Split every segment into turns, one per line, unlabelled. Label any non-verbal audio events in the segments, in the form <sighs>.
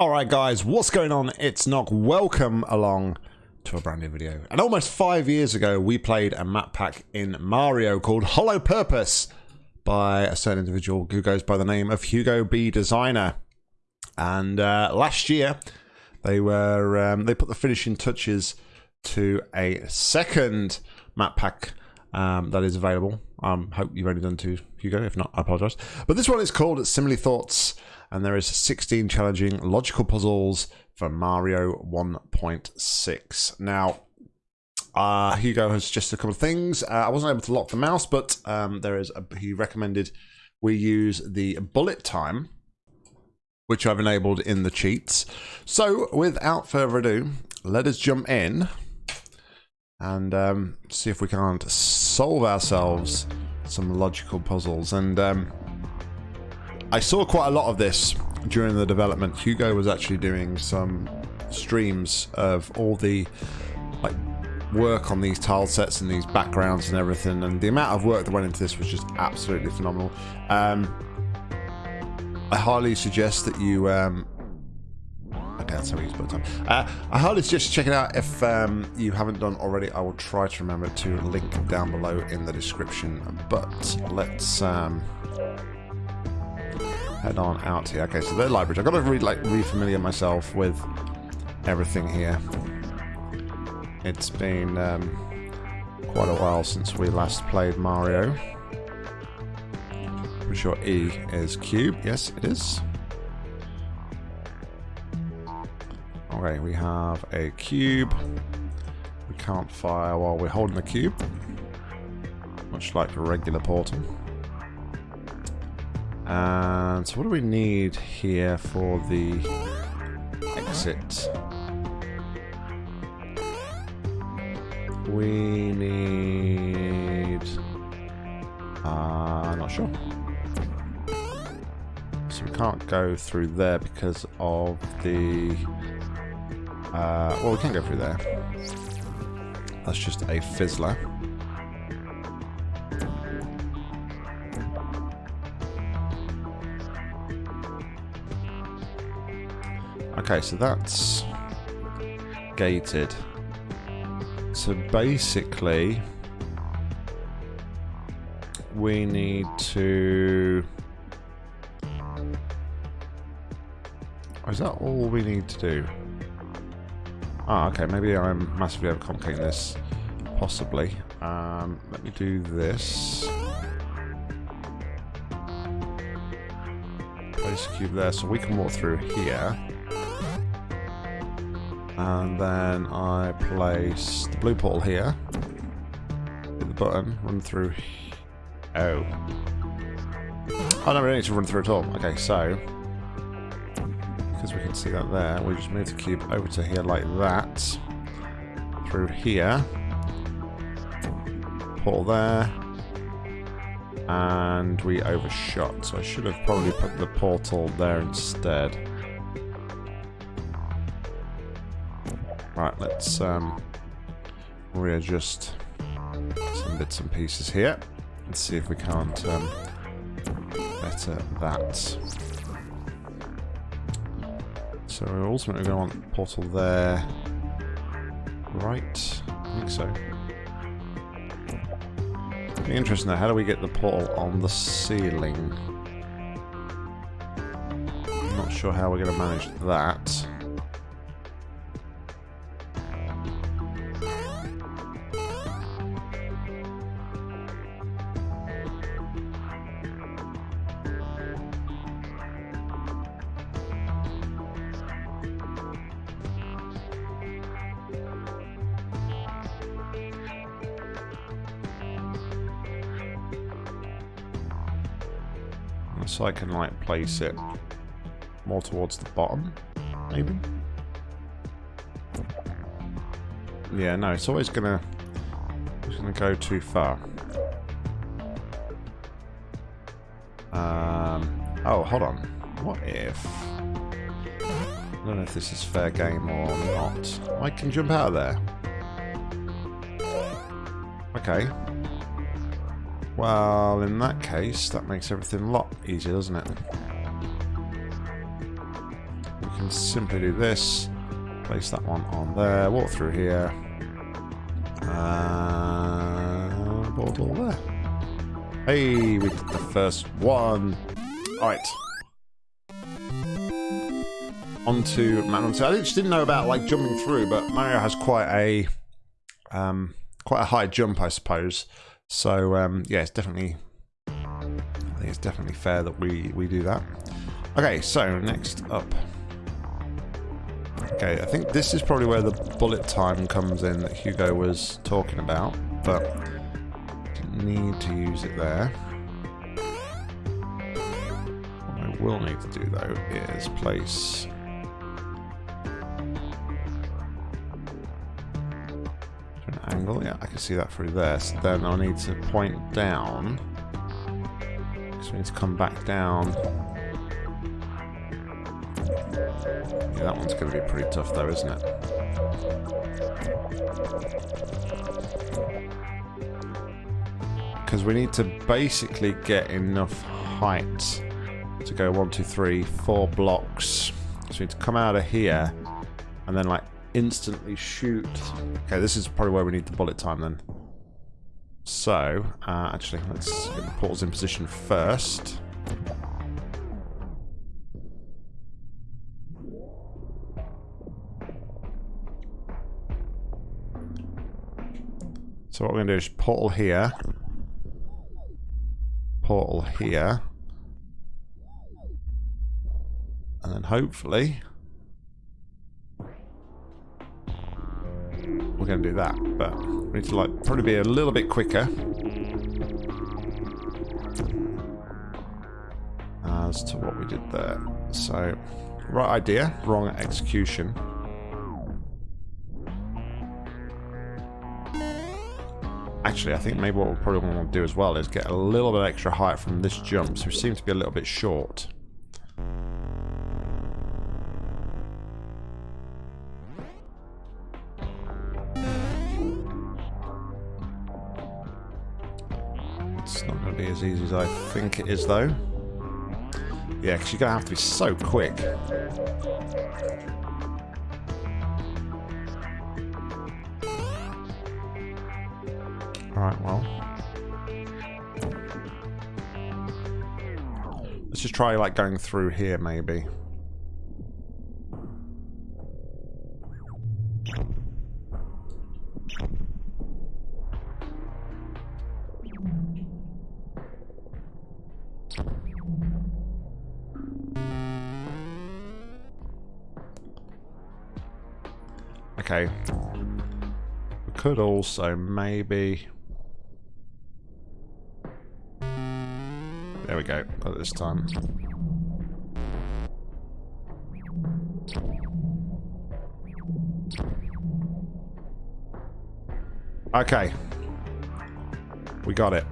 Alright guys, what's going on? It's Nock. Welcome along to a brand new video. And almost five years ago we played a map pack in Mario called Hollow Purpose by a certain individual who goes by the name of Hugo B Designer. And uh, last year they were um, they put the finishing touches to a second map pack um, that is available. I um, hope you've only done two, Hugo. If not, I apologise. But this one is called Simile Thoughts and there is 16 challenging logical puzzles for Mario 1.6. Now, uh, Hugo has just a couple of things. Uh, I wasn't able to lock the mouse, but um, there is. A, he recommended we use the bullet time, which I've enabled in the cheats. So, without further ado, let us jump in and um, see if we can't solve ourselves some logical puzzles. And um, I saw quite a lot of this during the development. Hugo was actually doing some streams of all the like work on these tile sets and these backgrounds and everything, and the amount of work that went into this was just absolutely phenomenal. Um, I highly suggest that you. Um, okay, that's how we use time. Uh, I highly suggest checking it out if um, you haven't done already. I will try to remember to link down below in the description. But let's. Head on out here. Okay, so the library. I've got to re like refamiliar myself with everything here. It's been um, quite a while since we last played Mario. Pretty sure E is cube. Yes, it is. Okay, we have a cube. We can't fire while we're holding the cube. Much like a regular portal. And so what do we need here for the exit? We need... Uh, I'm not sure. So we can't go through there because of the... Uh, well, we can go through there. That's just a fizzler. Okay, so that's gated. So basically, we need to... is that all we need to do? Ah, okay, maybe I'm massively overcomplicating this. Possibly. Um, let me do this. Place cube there, so we can walk through here. And then I place the blue portal here. Hit the button, run through. Oh. Oh no, we don't need to run through at all. Okay, so. Because we can see that there, we just move the cube over to here like that. Through here. Portal there. And we overshot. So I should have probably put the portal there instead. Right, let's um, readjust some bits and pieces here. Let's see if we can't um, better that. So we're ultimately going to want the portal there. Right, I think so. Be interesting though, how do we get the portal on the ceiling? I'm not sure how we're going to manage that. So I can like place it more towards the bottom, maybe? Yeah, no, it's always gonna it's gonna go too far. Um oh hold on. What if I don't know if this is fair game or not. I can jump out of there. Okay. Well, in that case, that makes everything a lot easier, doesn't it? we can simply do this. Place that one on there. Walk through here. Uh, portal there. Hey, we did the first one. Alright. On to Manon. So I just didn't know about like jumping through, but Mario has quite a um quite a high jump, I suppose. So um yeah, it's definitely I think it's definitely fair that we we do that. Okay, so next up. Okay, I think this is probably where the bullet time comes in that Hugo was talking about, but need to use it there. What I will need to do though is place angle. Yeah, I can see that through there. So then I'll need to point down. So we need to come back down Yeah, that one's going to be pretty tough though, isn't it? Because we need to basically get enough height to go one, two, three, four blocks. So we need to come out of here and then like instantly shoot. Okay, this is probably where we need the bullet time then. So, uh, actually, let's get the portals in position first. So what we're going to do is portal here. Portal here. And then hopefully... We're going to do that, but we need to like probably be a little bit quicker. As to what we did there. So, right idea, wrong execution. Actually, I think maybe what we'll probably want to do as well is get a little bit extra height from this jump, so we seem to be a little bit short. As easy as I think it is, though. Yeah, because you're going to have to be so quick. Alright, well. Let's just try, like, going through here, maybe. Okay. We could also maybe... There we go. It this time. Okay. We got it.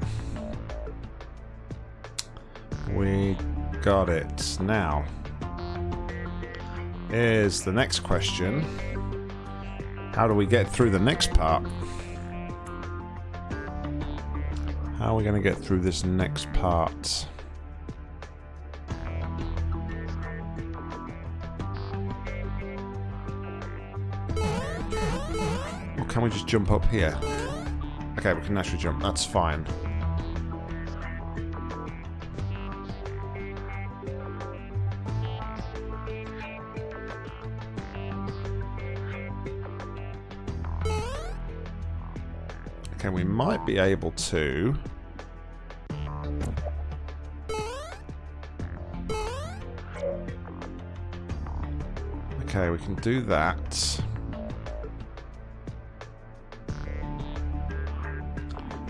We got it. Now, here's the next question. How do we get through the next part? How are we going to get through this next part? Or can we just jump up here? Okay, we can actually jump. That's fine. Might be able to... Okay, we can do that.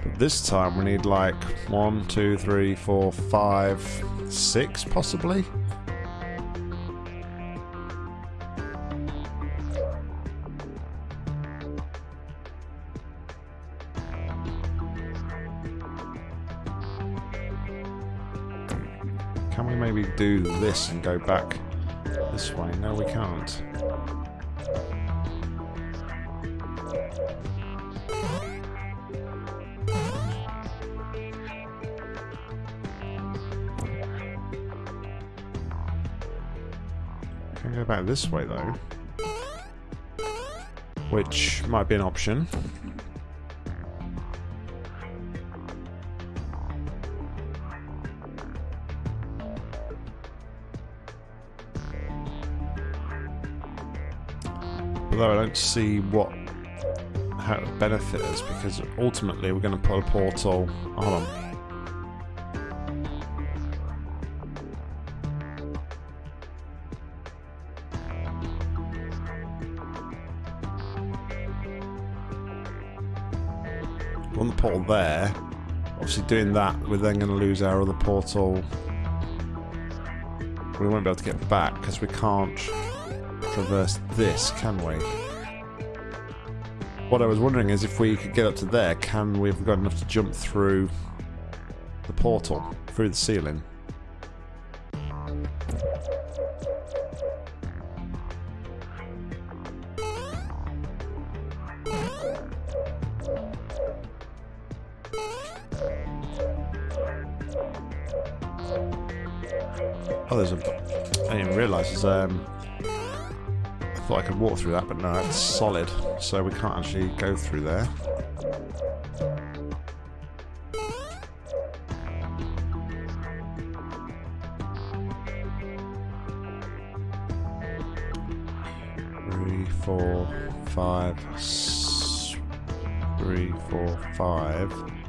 But this time we need like one, two, three, four, five, six possibly? Do this and go back this way? No, we can't. Can go back this way though. Which might be an option. Although I don't see what how it would benefit us because ultimately we're going to put a portal. Oh, hold on. on the portal there. Obviously doing that, we're then going to lose our other portal. We won't be able to get back because we can't traverse this, can we? What I was wondering is if we could get up to there, can we have got enough to jump through the portal, through the ceiling? Oh, there's a... I didn't realise there's, um... I could walk through that, but no, it's solid, so we can't actually go through there. Three, four, five, three, four, five.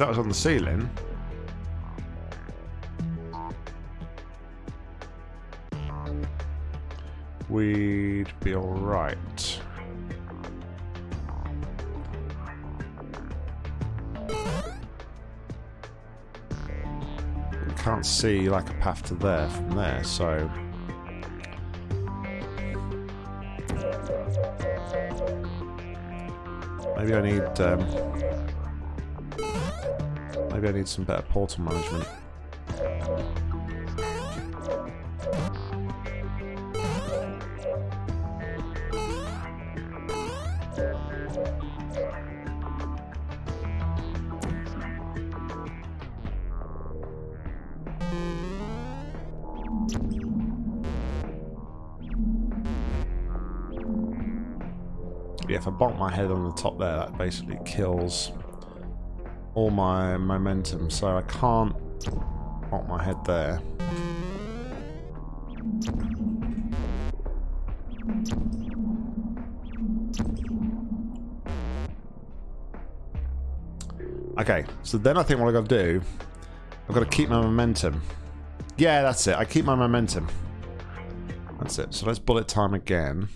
That was on the ceiling. We'd be alright. Can't see like a path to there from there, so... Maybe I need um, Maybe I need some better portal management. Yeah, if I bonk my head on the top there, that basically kills all my momentum, so I can't pop my head there. Okay, so then I think what I've got to do, I've got to keep my momentum. Yeah, that's it. I keep my momentum. That's it. So let's bullet time again.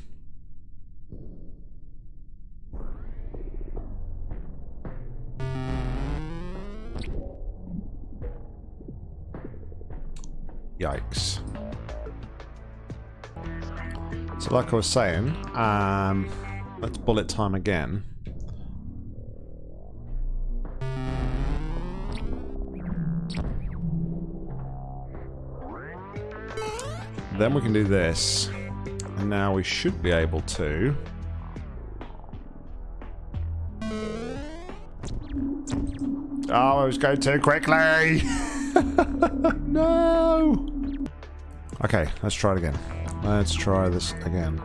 So like I was saying, um, let's bullet time again. Then we can do this. And now we should be able to... Oh, I was going too quickly! <laughs> no! Okay, let's try it again. Let's try this again.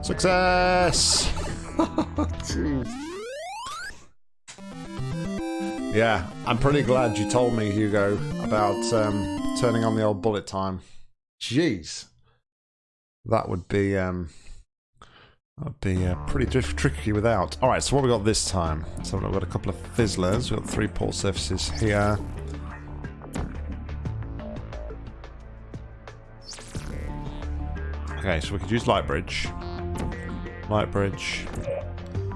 Success! <laughs> yeah, I'm pretty glad you told me, Hugo, about um, turning on the old bullet time. Jeez. That would be... Um, that would be uh, pretty tricky without. Alright, so what we got this time? So we've got a couple of fizzlers. We've got three port surfaces here. Okay, so we could use light bridge. Light bridge.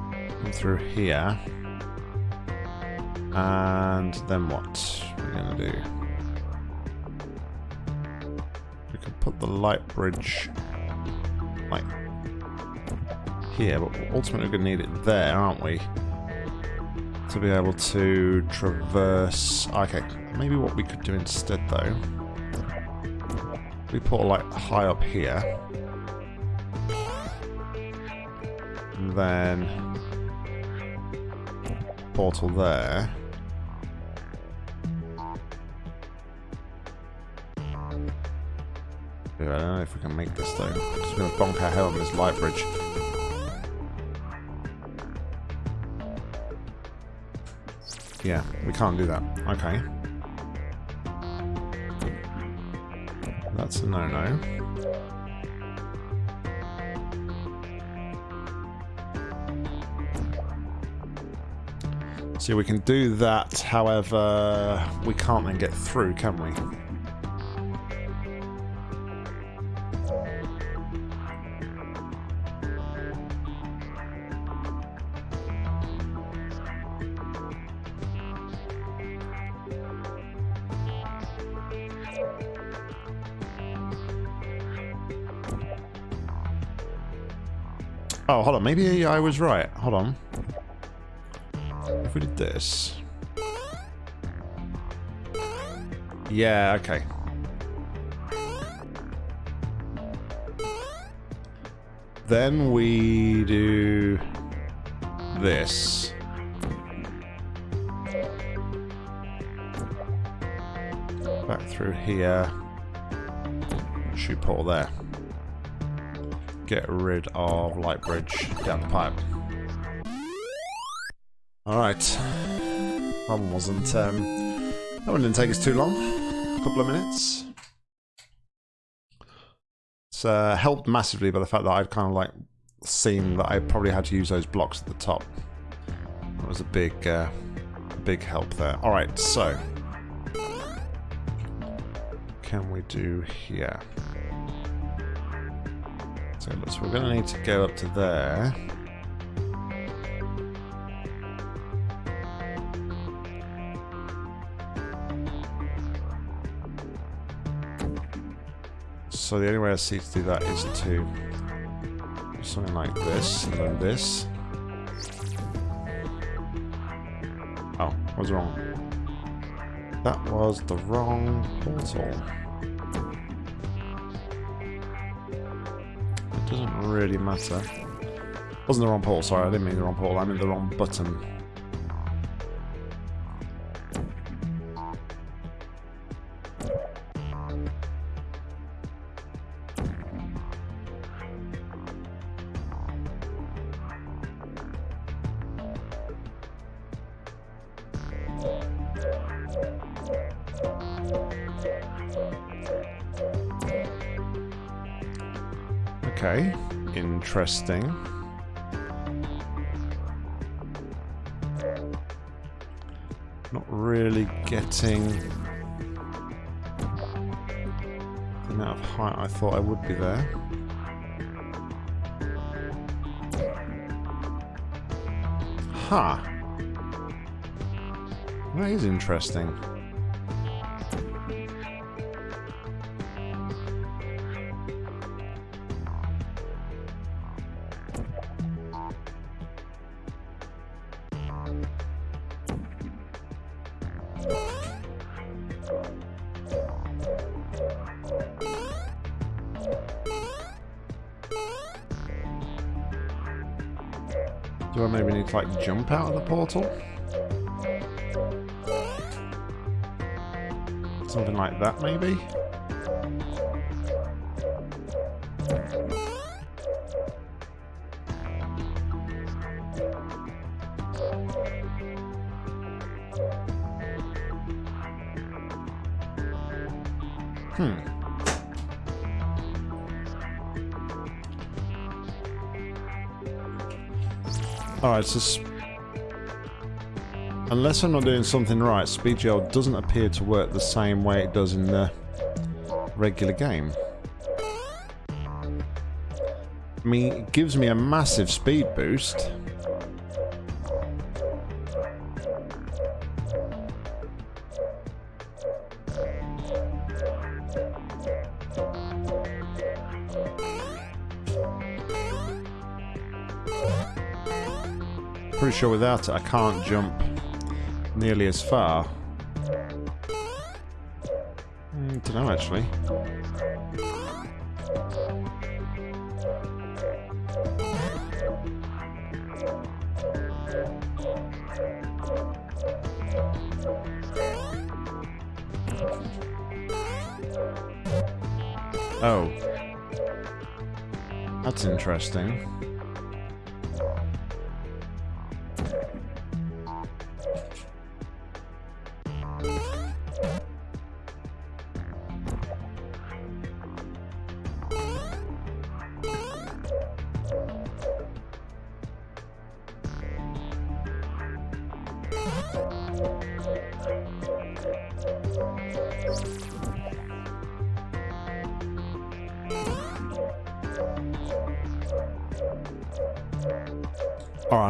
Come through here. And then what we're going to do? We could put the light bridge like here, but ultimately we're going to need it there, aren't we? To be able to traverse... Okay, maybe what we could do instead, though... We put like high up here. And then portal there. I don't know if we can make this though. Just to bonk our head on this light bridge. Yeah, we can't do that. Okay. That's a no-no. See, we can do that, however, we can't then get through, can we? Oh, hold on. Maybe I was right. Hold on. If we did this... Yeah, okay. Then we do this. Back through here. Shoot portal there get rid of light bridge down the pipe. Alright. Problem wasn't, um, that one didn't take us too long. A couple of minutes. It's uh, helped massively by the fact that I'd kind of like seen that I probably had to use those blocks at the top. That was a big, uh, big help there. Alright, so. Can we do here? So, we're going to need to go up to there. So the only way I see to do that is to do something like this, and then this. Oh, what was wrong? That was the wrong portal. Really matter. Wasn't the wrong portal, sorry, I didn't mean the wrong portal, I meant the wrong button. Interesting. Not really getting the amount of height I thought I would be there. Huh. That is interesting. Do I maybe need to like jump out of the portal? Something like that maybe? Unless I'm not doing something right, speed gel doesn't appear to work the same way it does in the regular game. I mean, it gives me a massive speed boost. sure with that I can't jump nearly as far. Mm, don't know actually. Oh. That's interesting.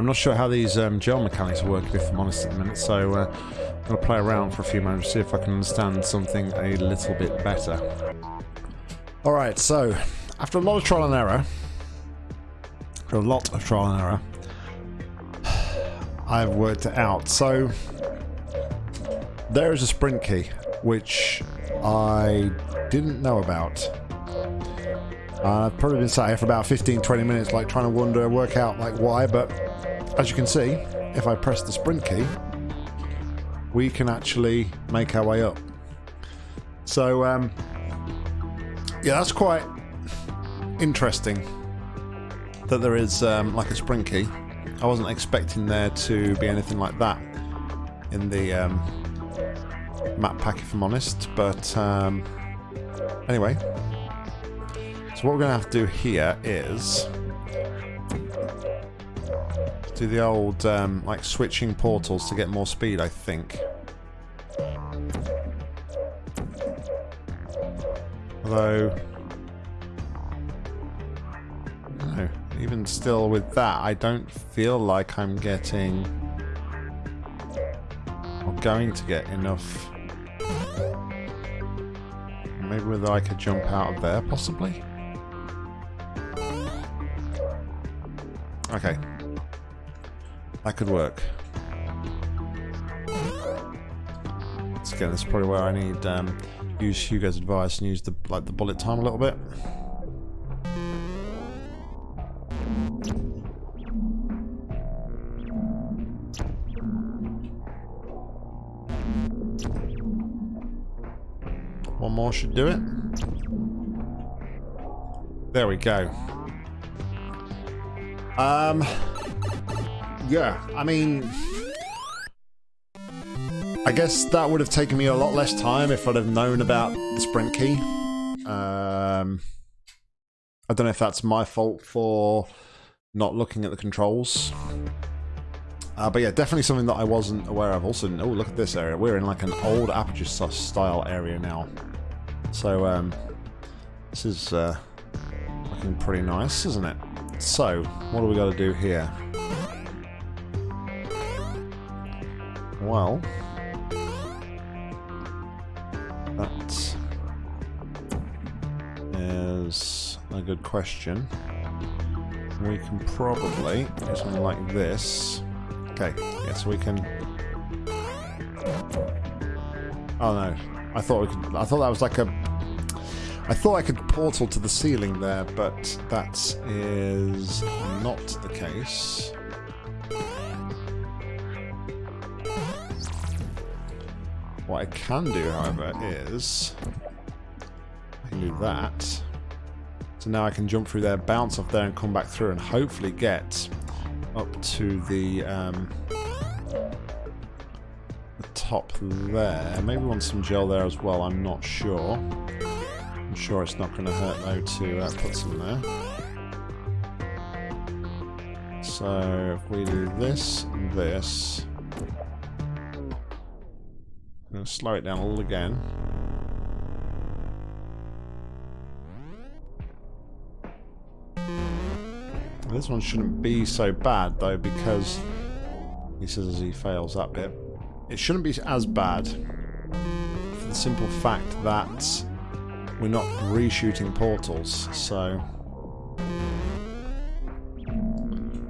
Not sure how these um, gel mechanics working, if I'm honest at the minute, so uh, I'm going to play around for a few moments, see if I can understand something a little bit better. Alright, so, after a lot of trial and error, after a lot of trial and error, <sighs> I've worked it out. So, there is a sprint key, which I didn't know about. Uh, I've probably been sat here for about 15-20 minutes like trying to wonder, work out like why, but as you can see, if I press the sprint key, we can actually make our way up. So, um, yeah, that's quite interesting that there is um, like a sprint key. I wasn't expecting there to be anything like that in the um, map pack, if I'm honest, but um, anyway. So what we're going to have to do here is do the old, um, like, switching portals to get more speed, I think. Although... No, even still with that, I don't feel like I'm getting... or going to get enough... Maybe whether I could jump out of there, possibly? Okay, that could work. Once again, this probably where I need um, use Hugo's advice and use the like the bullet time a little bit. One more should do it. There we go. Um, yeah, I mean... I guess that would have taken me a lot less time if I'd have known about the sprint key. Um, I don't know if that's my fault for not looking at the controls. Uh, but yeah, definitely something that I wasn't aware of. Also, oh, look at this area. We're in like an old Aperture style area now. So, um, this is uh, looking pretty nice, isn't it? So, what do we got to do here? Well, that is a good question. We can probably do something like this. Okay, yes, we can... Oh no, I thought we could... I thought that was like a... I thought I could portal to the ceiling there, but that is not the case. What I can do, however, is... I can do that. So now I can jump through there, bounce off there and come back through and hopefully get up to the, um, the top there. Maybe want some gel there as well, I'm not sure. I'm sure it's not going to hurt though to uh, put some there. So if we do this this, I'm going to slow it down all again. This one shouldn't be so bad though because he says as he fails that bit. It shouldn't be as bad for the simple fact that we're not reshooting portals, so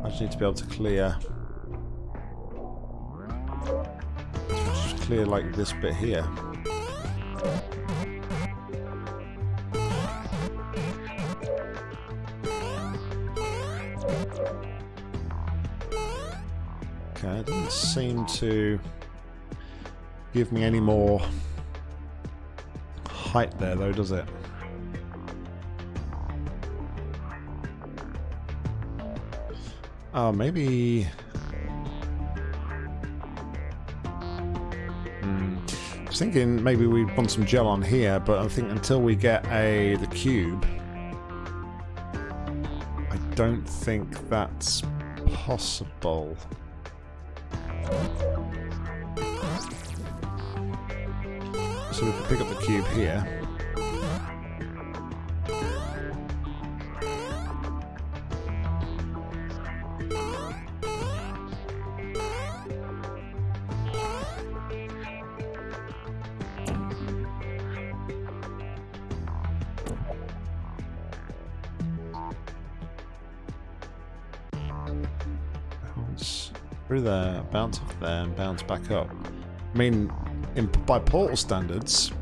I just need to be able to clear clear like this bit here. Okay, it doesn't seem to... give me any more height there, though, does it? Oh, maybe... I was thinking maybe we want some gel on here, but I think until we get a the cube, I don't think that's possible. So we can pick up the cube here. Bounce off there, and bounce back up. I mean, in, by portal standards,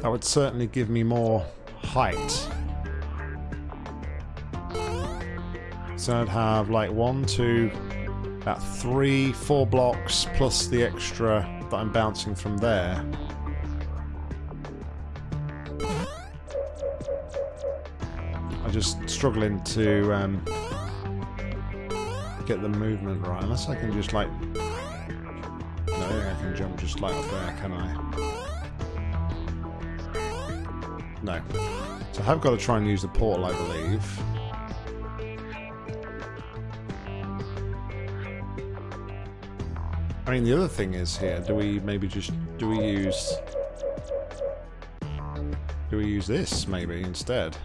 that would certainly give me more height. So I'd have like one, two, about three, four blocks plus the extra that I'm bouncing from there. I'm just struggling to um, get the movement right, unless I can just like... No, I can jump just like up there, can I? No. So I have got to try and use the portal, I believe. I mean, the other thing is here, do we maybe just... Do we use... Do we use this, maybe, instead?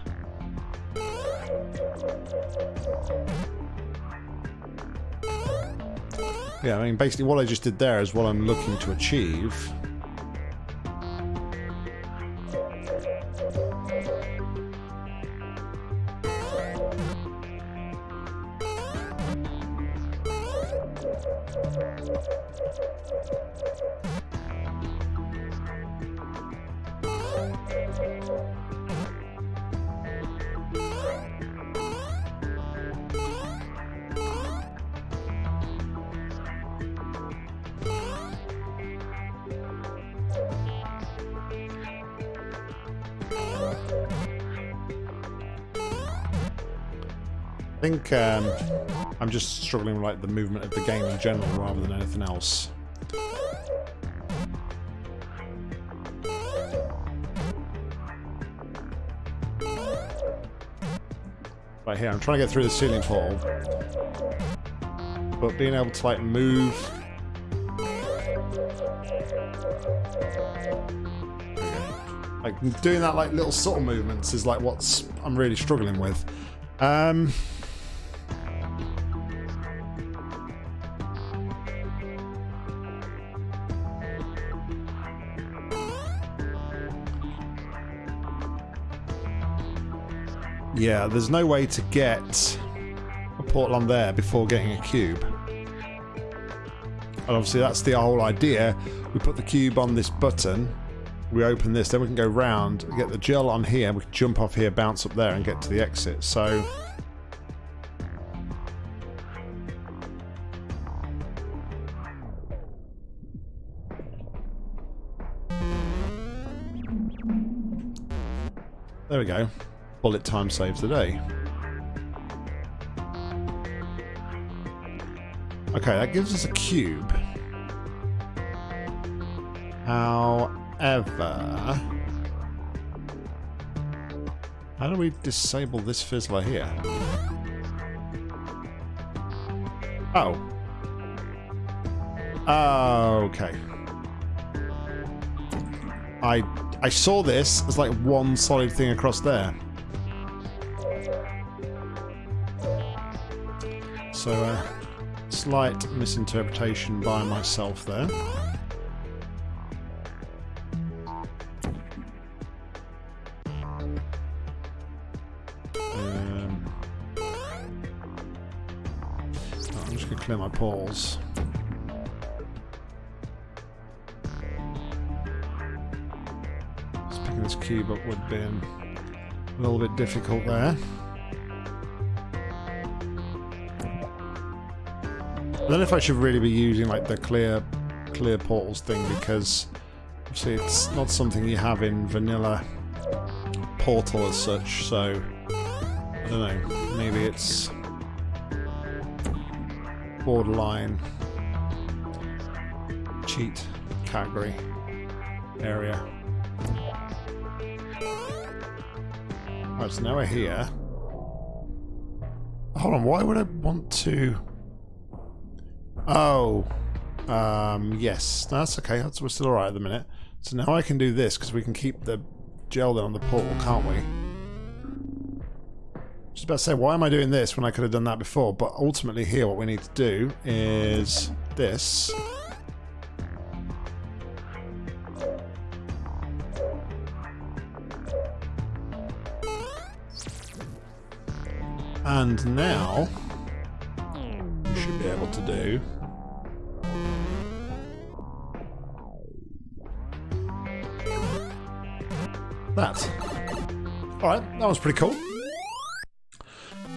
Yeah, I mean, basically what I just did there is what I'm looking to achieve. Struggling with like the movement of the game in general rather than anything else. Right here, I'm trying to get through the ceiling hole, but being able to like move like doing that like little subtle movements is like what's I'm really struggling with. Um, Yeah, there's no way to get a portal on there before getting a cube. And obviously that's the whole idea. We put the cube on this button, we open this, then we can go round, get the gel on here, we can jump off here, bounce up there and get to the exit. So... There we go bullet time saves the day. Okay, that gives us a cube. However... How do we disable this fizzler here? Oh. Okay. I I saw this as like one solid thing across there. So a slight misinterpretation by myself there. Um, I'm just going to clear my paws. Just picking this cube up would have been a little bit difficult there. I don't know if I should really be using like the clear clear portals thing because obviously it's not something you have in vanilla portal as such, so I don't know, maybe it's borderline cheat category area. Right, so now we're here. Hold on, why would I want to... Oh, um, yes, that's okay, that's, we're still alright at the minute. So now I can do this, because we can keep the gel there on the portal, can't we? Just about to say, why am I doing this when I could have done that before? But ultimately here, what we need to do is this. And now, we should be able to do that. Alright, that was pretty cool.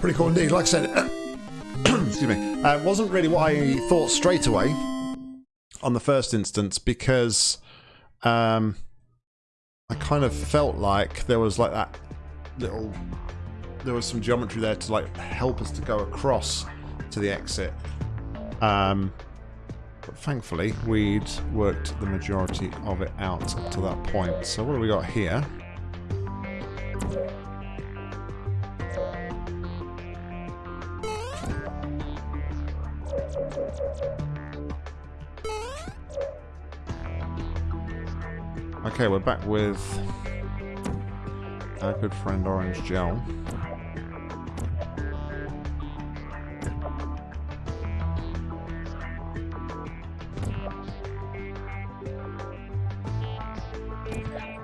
Pretty cool indeed. Like I said, <coughs> excuse me, uh, it wasn't really what I thought straight away on the first instance because um, I kind of felt like there was like that little, there was some geometry there to like help us to go across to the exit. Um, but thankfully, we'd worked the majority of it out to that point. So what do we got here? Okay, we're back with our good friend Orange Gel.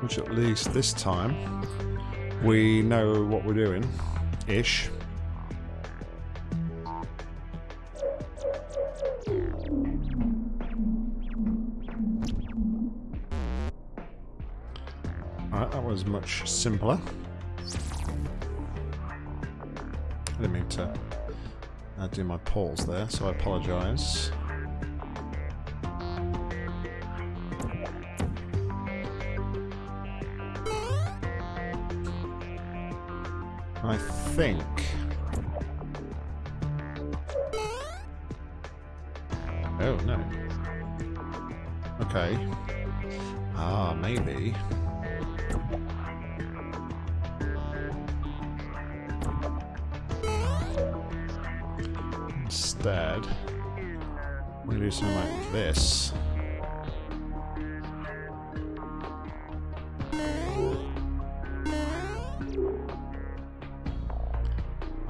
Which at least this time we know what we're doing, ish. Alright, that was much simpler. I didn't mean to uh, do my pause there, so I apologise. Think...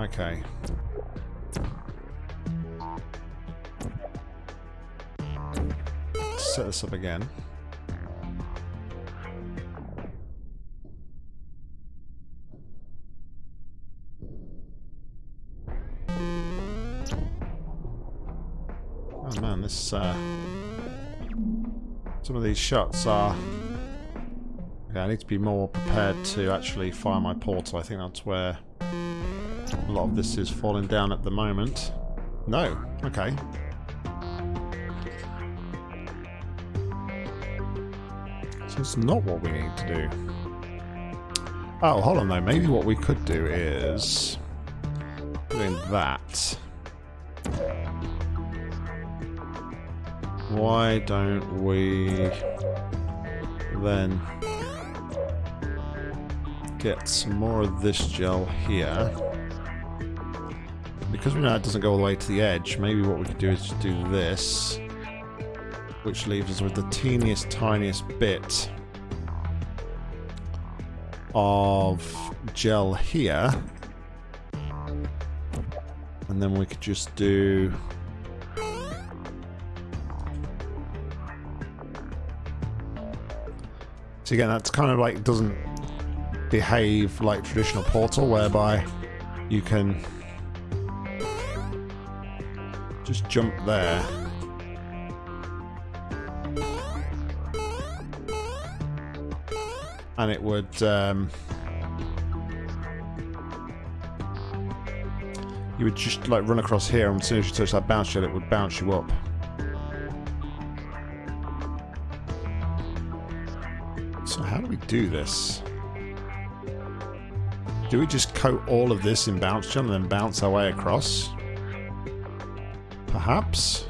Okay. set this up again. Oh man, this, uh, some of these shots are... Okay, I need to be more prepared to actually fire my portal. I think that's where lot of this is falling down at the moment. No. Okay. So it's not what we need to do. Oh, hold on though. Maybe what we could do is doing that. Why don't we then get some more of this gel here? Because we know it doesn't go all the way to the edge, maybe what we could do is do this, which leaves us with the teeniest, tiniest bit of gel here. And then we could just do So again, that's kind of like doesn't behave like traditional Portal, whereby you can just jump there. And it would... Um, you would just like run across here and as soon as you touch that bounce gel it would bounce you up. So how do we do this? Do we just coat all of this in bounce gel and then bounce our way across? Perhaps?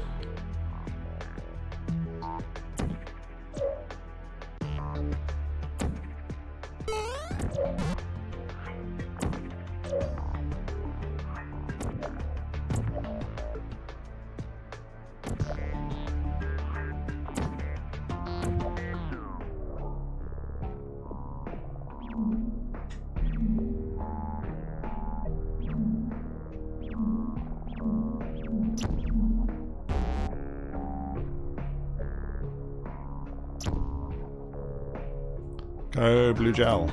Blue gel.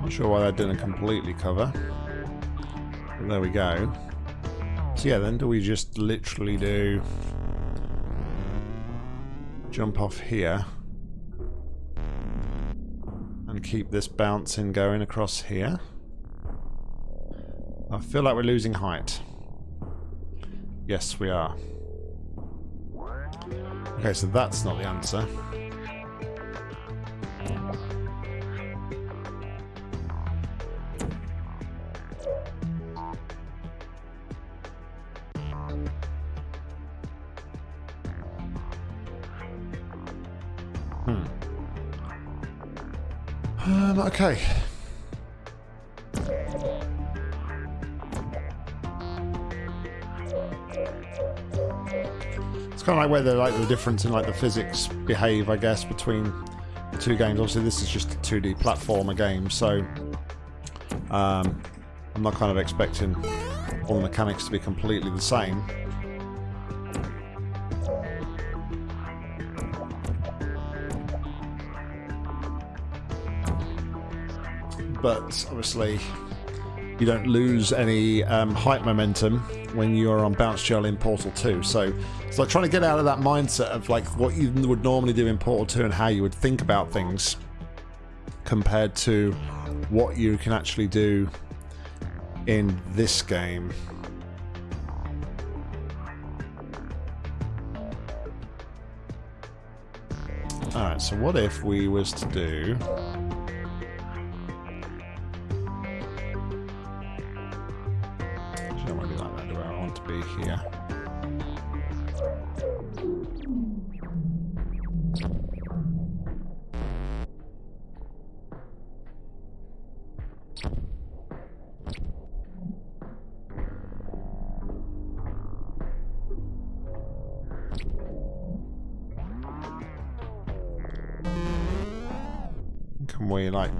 Not sure why that didn't completely cover. But there we go. So yeah, then do we just literally do jump off here and keep this bouncing going across here? I feel like we're losing height. Yes, we are. Okay, so that's not the answer. Hmm. Um, okay. The like the difference in like the physics behave, I guess, between the two games. Obviously, this is just a 2D platformer game, so um, I'm not kind of expecting all the mechanics to be completely the same. But obviously, you don't lose any um, height momentum when you're on bounce gel in Portal 2. So it's like trying to get out of that mindset of like what you would normally do in Portal 2 and how you would think about things compared to what you can actually do in this game. Alright, so what if we was to do...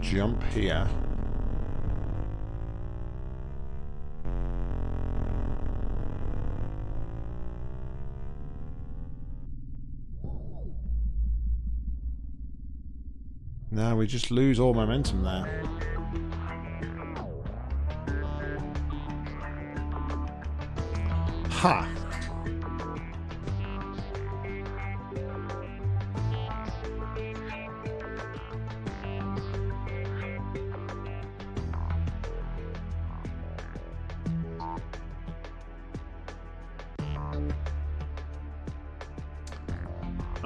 jump here? Now we just lose all momentum there. Ha!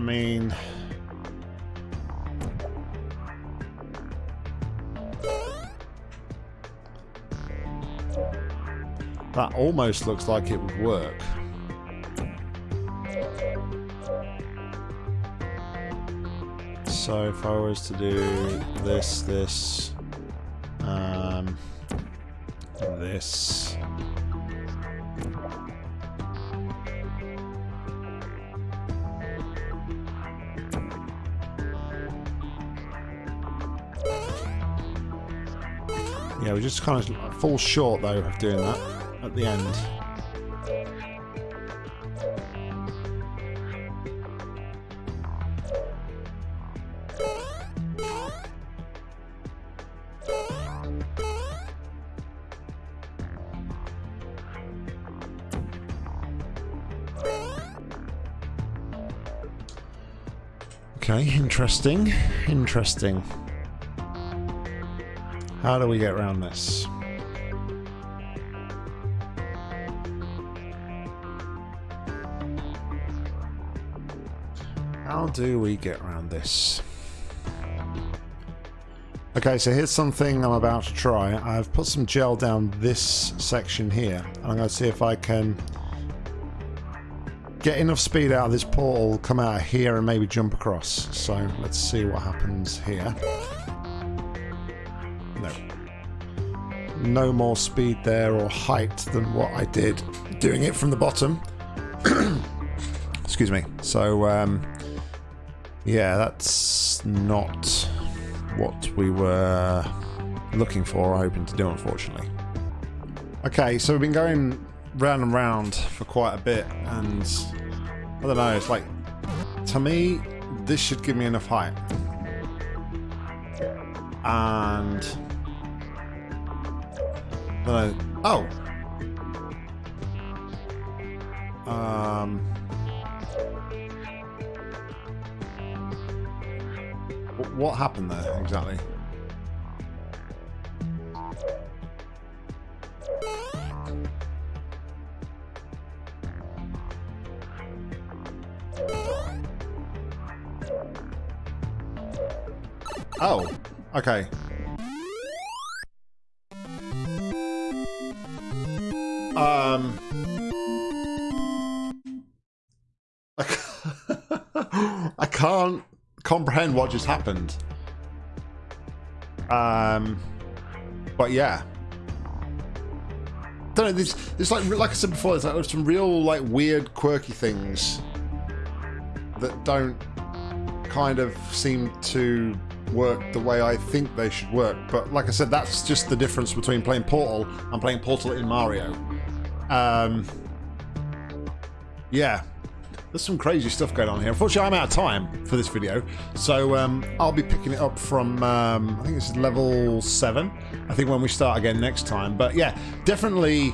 Mean... That almost looks like it would work. So if I was to do this, this, um, this, just kind of fall short though of doing that at the end. Okay, interesting. Interesting. How do we get around this? How do we get around this? Okay, so here's something I'm about to try. I've put some gel down this section here. I'm going to see if I can get enough speed out of this portal, come out here and maybe jump across. So let's see what happens here. No more speed there or height than what I did doing it from the bottom. <clears throat> Excuse me. So, um, yeah, that's not what we were looking for or hoping to do, unfortunately. Okay, so we've been going round and round for quite a bit, and I don't know, it's like, to me, this should give me enough height. And... I oh! Um... What happened there, exactly? Oh, okay. Um... <laughs> I can't comprehend what just happened. Um, but yeah. I Don't know. There's, there's like, like I said before, there's like some real like weird, quirky things that don't kind of seem to work the way I think they should work. But like I said, that's just the difference between playing Portal and playing Portal in Mario. Um, yeah, there's some crazy stuff going on here. Unfortunately, I'm out of time for this video, so um, I'll be picking it up from, um, I think it's level 7, I think when we start again next time. But yeah, definitely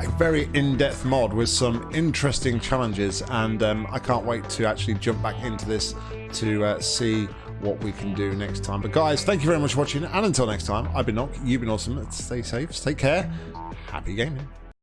a very in-depth mod with some interesting challenges, and um, I can't wait to actually jump back into this to uh, see what we can do next time. But guys, thank you very much for watching, and until next time, I've been Nock, you've been awesome. Stay safe, take care, happy gaming.